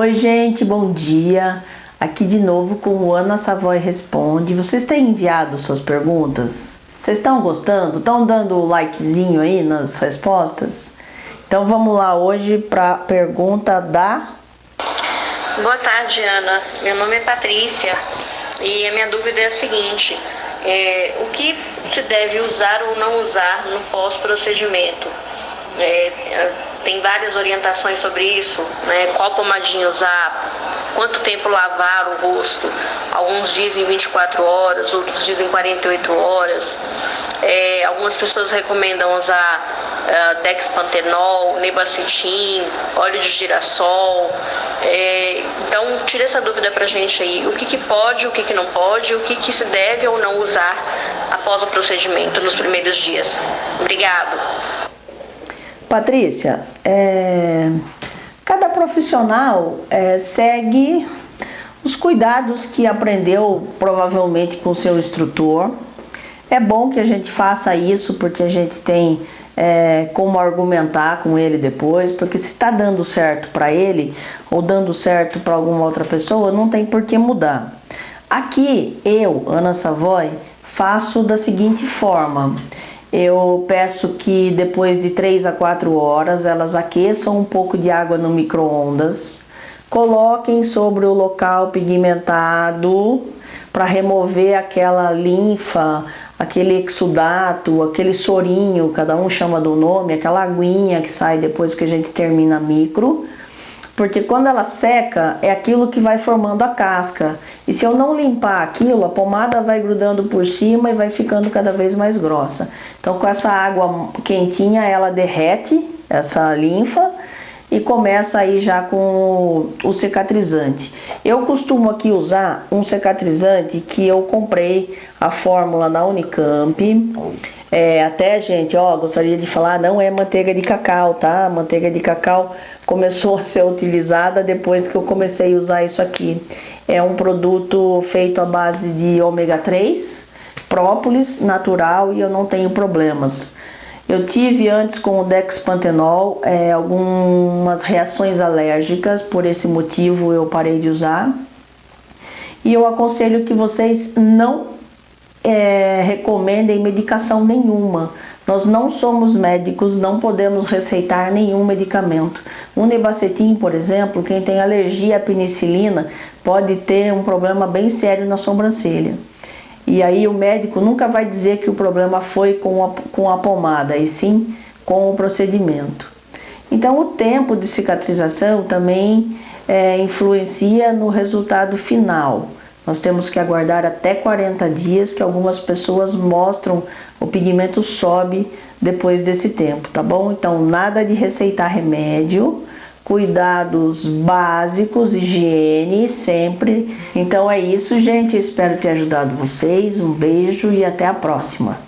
Oi gente, bom dia. Aqui de novo com o Ana Savoy Responde. Vocês têm enviado suas perguntas? Vocês estão gostando? Estão dando o likezinho aí nas respostas? Então vamos lá hoje para a pergunta da... Boa tarde, Ana. Meu nome é Patrícia e a minha dúvida é a seguinte. É, o que se deve usar ou não usar no pós-procedimento? É, tem várias orientações sobre isso, né? Qual pomadinha usar, quanto tempo lavar o rosto. Alguns dizem 24 horas, outros dizem 48 horas. É, algumas pessoas recomendam usar uh, dexpantenol, nebacetim, óleo de girassol. É, então, tira essa dúvida pra gente aí. O que, que pode, o que, que não pode, o que, que se deve ou não usar após o procedimento nos primeiros dias. Obrigado. Patrícia, é, cada profissional é, segue os cuidados que aprendeu provavelmente com seu instrutor. É bom que a gente faça isso porque a gente tem é, como argumentar com ele depois, porque se está dando certo para ele ou dando certo para alguma outra pessoa, não tem por que mudar. Aqui, eu, Ana Savoy, faço da seguinte forma. Eu peço que depois de 3 a 4 horas elas aqueçam um pouco de água no micro-ondas, coloquem sobre o local pigmentado para remover aquela linfa, aquele exudato, aquele sorinho, cada um chama do nome, aquela aguinha que sai depois que a gente termina a micro, porque quando ela seca, é aquilo que vai formando a casca. E se eu não limpar aquilo, a pomada vai grudando por cima e vai ficando cada vez mais grossa. Então com essa água quentinha, ela derrete essa linfa e começa aí já com o cicatrizante. Eu costumo aqui usar um cicatrizante que eu comprei a fórmula na Unicamp. É, até, gente, ó, gostaria de falar, não é manteiga de cacau, tá? Manteiga de cacau começou a ser utilizada depois que eu comecei a usar isso aqui. É um produto feito à base de ômega 3, própolis natural e eu não tenho problemas. Eu tive antes com o Dexpantenol é, algumas reações alérgicas, por esse motivo eu parei de usar. E eu aconselho que vocês não é, recomendem medicação nenhuma. Nós não somos médicos, não podemos receitar nenhum medicamento. O nebacetim, por exemplo, quem tem alergia à penicilina pode ter um problema bem sério na sobrancelha. E aí o médico nunca vai dizer que o problema foi com a, com a pomada, e sim com o procedimento. Então o tempo de cicatrização também é, influencia no resultado final. Nós temos que aguardar até 40 dias que algumas pessoas mostram o pigmento sobe depois desse tempo, tá bom? Então nada de receitar remédio, cuidados básicos, higiene sempre. Então é isso, gente. Espero ter ajudado vocês. Um beijo e até a próxima.